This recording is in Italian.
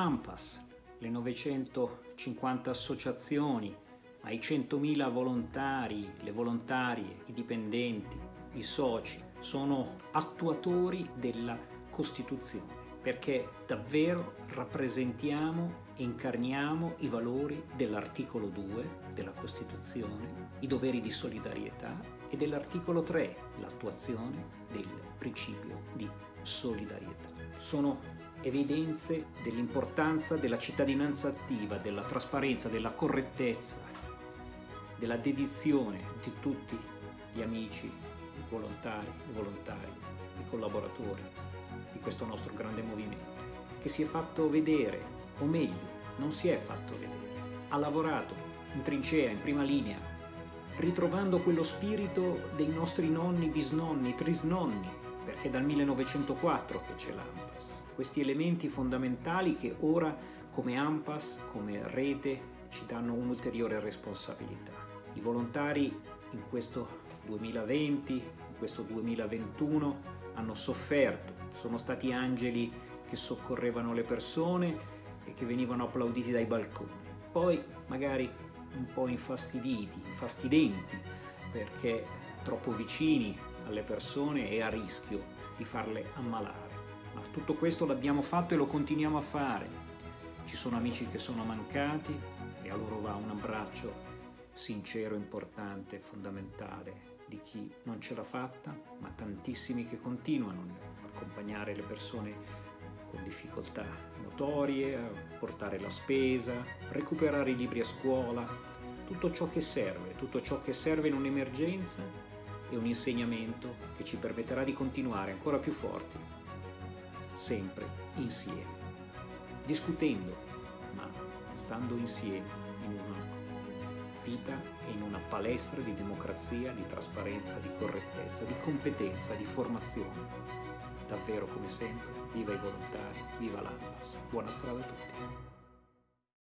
AMPAS, le 950 associazioni, ma i 100.000 volontari, le volontarie, i dipendenti, i soci, sono attuatori della Costituzione perché davvero rappresentiamo e incarniamo i valori dell'articolo 2 della Costituzione, i doveri di solidarietà e dell'articolo 3, l'attuazione del principio di solidarietà. Sono evidenze dell'importanza della cittadinanza attiva, della trasparenza, della correttezza, della dedizione di tutti gli amici, i volontari, i volontari, i collaboratori di questo nostro grande movimento, che si è fatto vedere, o meglio, non si è fatto vedere, ha lavorato in trincea, in prima linea, ritrovando quello spirito dei nostri nonni, bisnonni, trisnonni, perché è dal 1904 che c'è l'AMPAS. Questi elementi fondamentali che ora come AMPAS, come rete, ci danno un'ulteriore responsabilità. I volontari in questo 2020, in questo 2021 hanno sofferto, sono stati angeli che soccorrevano le persone e che venivano applauditi dai balconi. Poi magari un po' infastiditi, infastidenti, perché troppo vicini alle persone e a rischio di farle ammalare. Ma tutto questo l'abbiamo fatto e lo continuiamo a fare. Ci sono amici che sono mancati e a loro va un abbraccio sincero, importante, fondamentale di chi non ce l'ha fatta, ma tantissimi che continuano a accompagnare le persone con difficoltà notorie, a portare la spesa, recuperare i libri a scuola, tutto ciò che serve, tutto ciò che serve in un'emergenza e un insegnamento che ci permetterà di continuare ancora più forti, sempre insieme, discutendo, ma stando insieme in una vita e in una palestra di democrazia, di trasparenza, di correttezza, di competenza, di formazione. Davvero come sempre, viva i volontari, viva l'AMPAS. Buona strada a tutti.